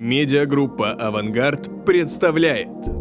Медиагруппа «Авангард» представляет.